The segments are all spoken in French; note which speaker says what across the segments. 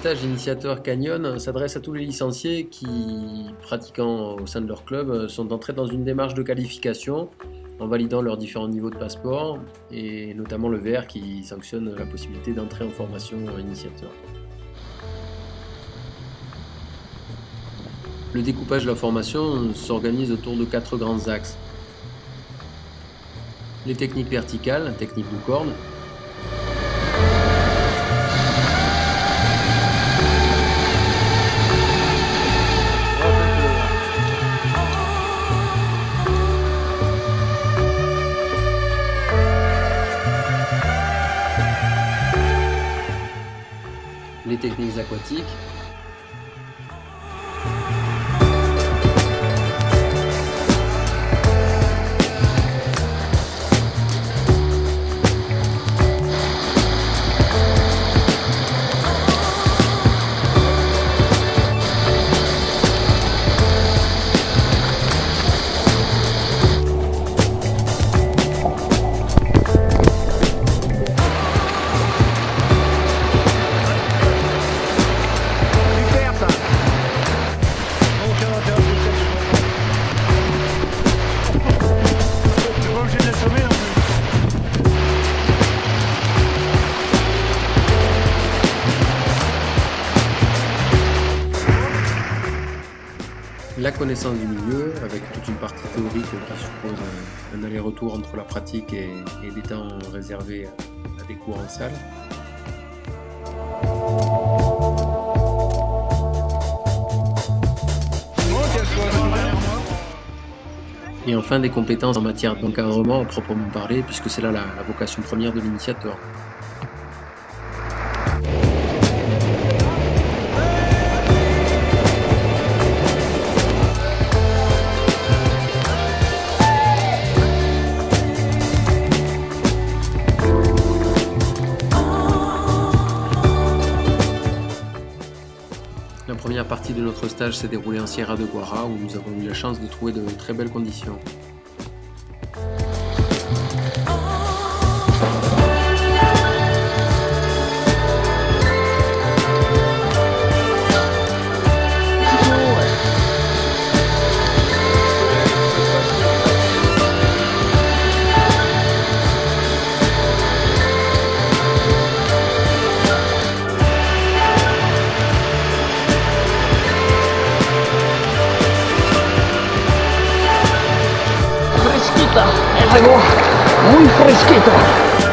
Speaker 1: stage initiateur Canyon s'adresse à tous les licenciés qui, pratiquant au sein de leur club, sont entrés dans une démarche de qualification en validant leurs différents niveaux de passeport et notamment le vert qui sanctionne la possibilité d'entrer en formation initiateur. Le découpage de la formation s'organise autour de quatre grands axes. Les techniques verticales, technique de corne, techniques aquatiques, la connaissance du milieu, avec toute une partie théorique qui suppose un, aller-retour entre la pratique et, des temps réservés à, des cours en salle. Et enfin des compétences en matière d'encadrement à proprement parler, puisque c'est là la vocation première de l'initiateur. La première partie de notre stage s'est déroulée en Sierra de Guara où nous avons eu la chance de trouver de très belles conditions.
Speaker 2: Algo muy fresquito.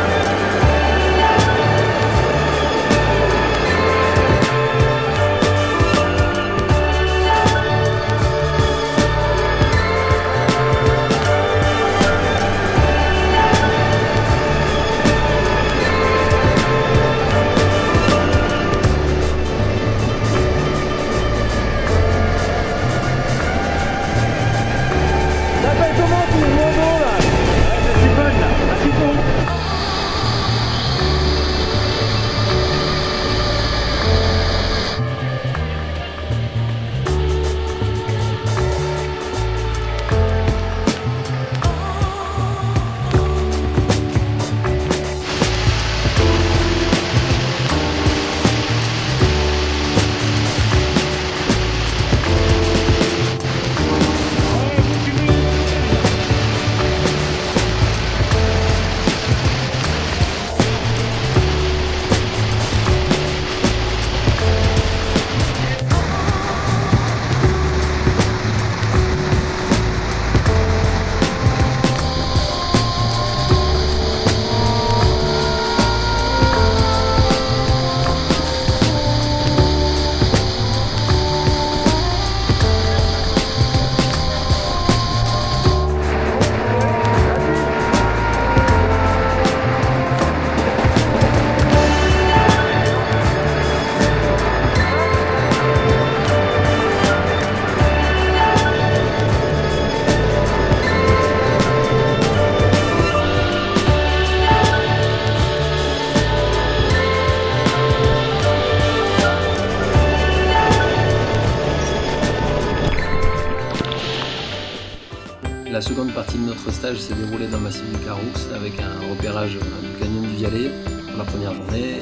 Speaker 1: La seconde partie de notre stage s'est déroulée dans le massif du Caroux avec un repérage du canyon du Vialet pour la première journée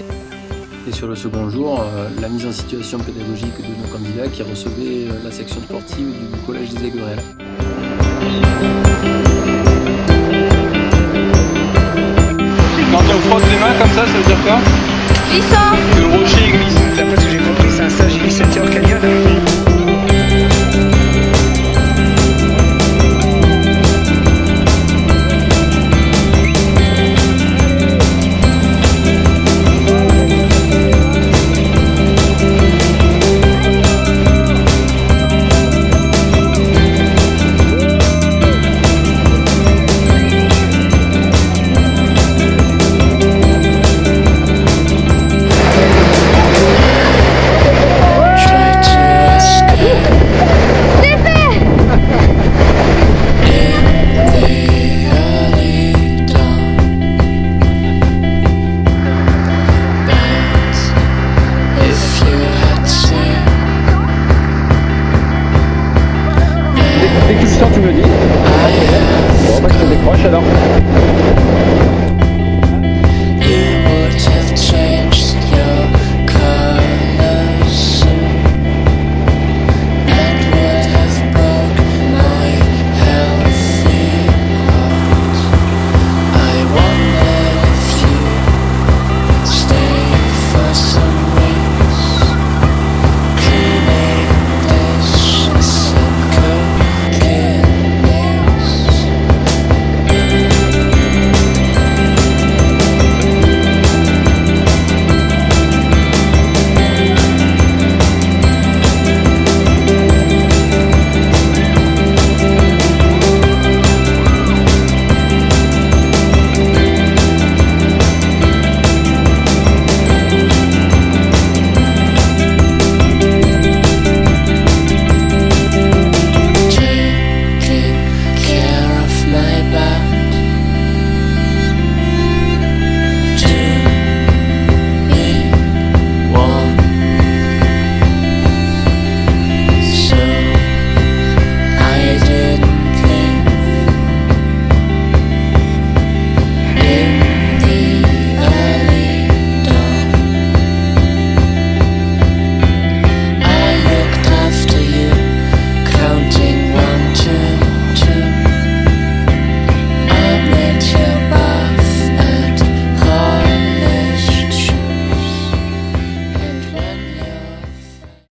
Speaker 1: Et sur le second jour, euh, la mise en situation pédagogique de nos candidats qui recevaient euh, la section sportive du Collège des Aigurelles.
Speaker 3: Quand on frotte les mains comme ça, ça veut dire quoi?
Speaker 4: Glissant
Speaker 3: Que le rocher glisse.
Speaker 5: D'après ce que j'ai compris, c'est un stage initiateur